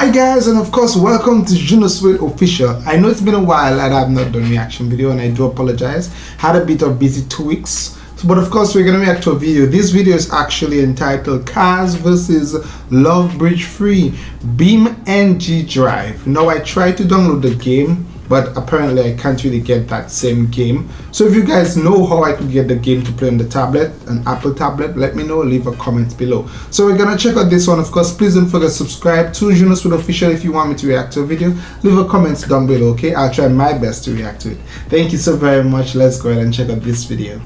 Hi guys and of course welcome to Juno Suede Official. I know it's been a while and I've not done reaction video and I do apologize. Had a bit of busy two weeks. But of course we're gonna react to a video. This video is actually entitled Cars vs Log Bridge Free Beam NG Drive. Now I tried to download the game but apparently I can't really get that same game. So if you guys know how I could get the game to play on the tablet, an Apple tablet, let me know, leave a comment below. So we're gonna check out this one, of course, please don't forget to subscribe to Juno Suede Official if you want me to react to a video. Leave a comment down below, okay? I'll try my best to react to it. Thank you so very much. Let's go ahead and check out this video.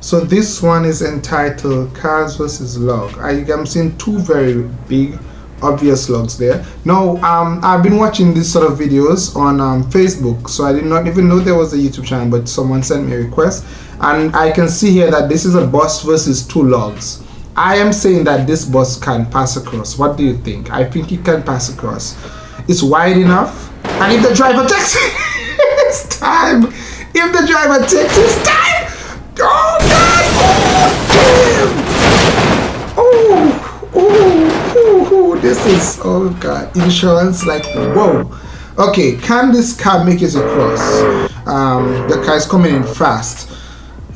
So this one is entitled Cars vs. Log. I, I'm seeing two very big obvious logs there. Now um i've been watching these sort of videos on um, facebook so i did not even know there was a youtube channel but someone sent me a request. And i can see here that this is a bus versus two logs. I am saying that this bus can pass across. What do you think? I think it can pass across. It's wide enough. And if the driver takes it's time. If the driver takes his time. Oh god oh damn oh oh this is oh god insurance like whoa. Okay can this car make it across? Um the car is coming in fast.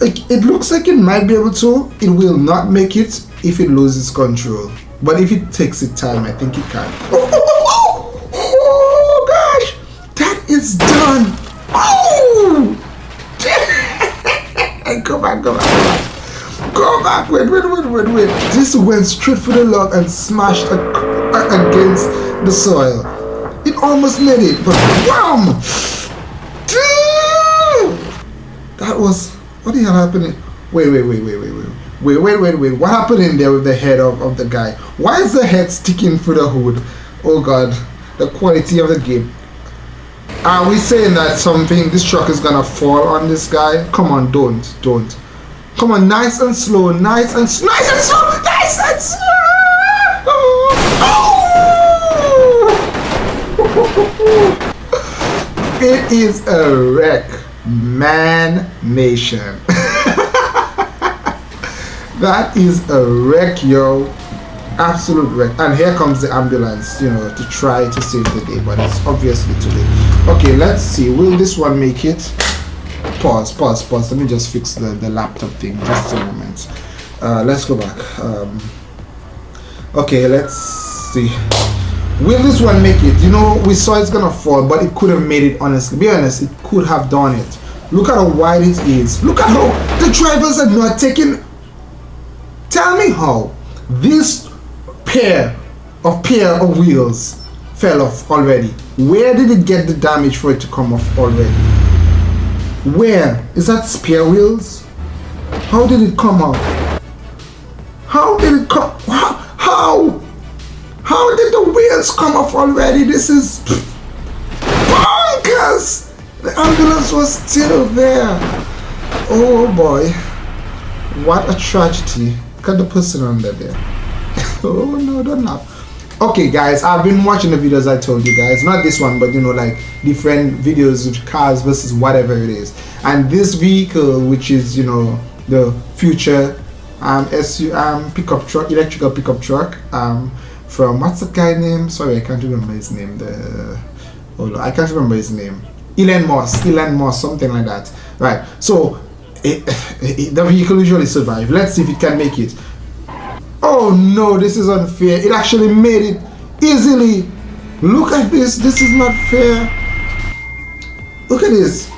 It, it looks like it might be able to. It will not make it if it loses control. But if it takes its time i think it can. Oh, oh, oh, oh! Gosh! That is done! Oh! Go back go back go back. Back, wait, wait, wait, wait, wait. This went straight for the log and smashed against the soil. It almost made it, but wham! That was, what the hell happened? Wait, wait, wait, wait, wait, wait. Wait, wait, wait, wait. What happened in there with the head of, of the guy? Why is the head sticking through the hood? Oh god, the quality of the game. Are we saying that something, this truck is gonna fall on this guy? Come on, don't, don't. Come on, nice and slow, nice and nice and slow, nice and slow. It is a wreck, man nation. that is a wreck, yo. Absolute wreck. And here comes the ambulance, you know, to try to save the day, but it's obviously too late. Okay, let's see. Will this one make it? pause pause pause let me just fix the the laptop thing just a moment uh, let's go back um, okay let's see will this one make it you know we saw it's gonna fall but it could have made it honestly be honest it could have done it look at how wide it is look at how the drivers are not taking tell me how this pair of pair of wheels fell off already where did it get the damage for it to come off already where? Is that spare wheels? How did it come off? How did it come? How? Did the wheels come off already? This is bonkers! The ambulance was still there. Oh boy. What a tragedy. Look at the person under there. oh no, don't laugh okay guys i've been watching the videos i told you guys not this one but you know like different videos of cars versus whatever it is and this vehicle which is you know the future um SU um pickup truck electrical pickup truck um from what's the guy name sorry i can't remember his name the hold on i can't remember his name Elon Musk Elon Musk something like that right so it, it, the vehicle usually survive let's see if it can make it Oh no, this is unfair. It actually made it easily. Look at this. This is not fair. Look at this.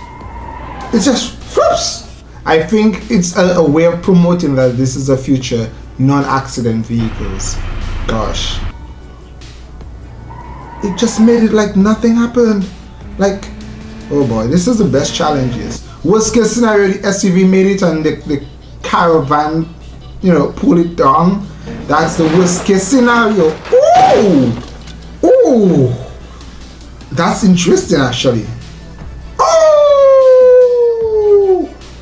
It's just whoops. I think it's a, a way of promoting that this is a future non-accident vehicles. Gosh. It just made it like nothing happened. Like, oh boy, this is the best challenges. Worst case scenario, the SUV made it and the, the caravan, you know, pulled it down that's the worst case scenario. Ooh! Ooh! That's interesting actually. Oh!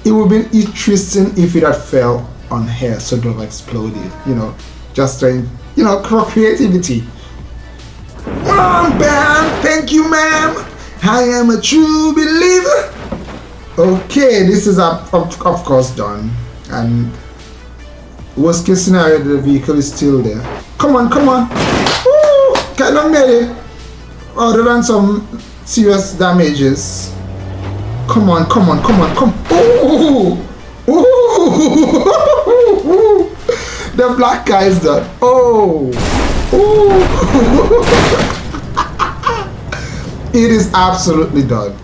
It would be interesting if it had fell on here so it would have exploded. You know, just trying, you know, creativity. Mom, ma'am, thank you, ma'am. I am a true believer. Okay, this is of, of, course done. And Worst case scenario, the vehicle is still there. Come on, come on. Woo! Of made it. other than some serious damages. Come on, come on, come on, come. Ooh, ooh. the black guy is done. Oh, it is absolutely done.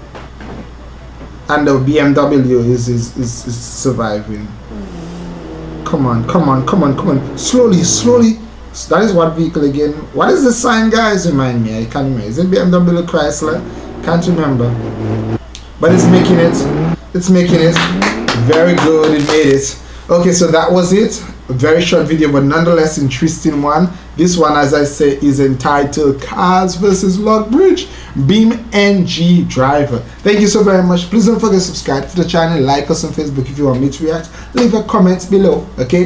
And the BMW is is, is, is surviving. Come on, come on, come on, come on. Slowly, slowly. So That is what vehicle again? What is the sign, guys? Remind me. I can't remember. Is it BMW Chrysler? Can't remember. But it's making it. It's making it. Very good. It made it. Okay, so that was it. A very short video, but nonetheless interesting one. This one, as I say, is entitled Cars versus log bridge BeamNG Driver. Thank you so very much. Please don't forget to subscribe to the channel, like us on Facebook if you want me to react. Leave a comment below, okay?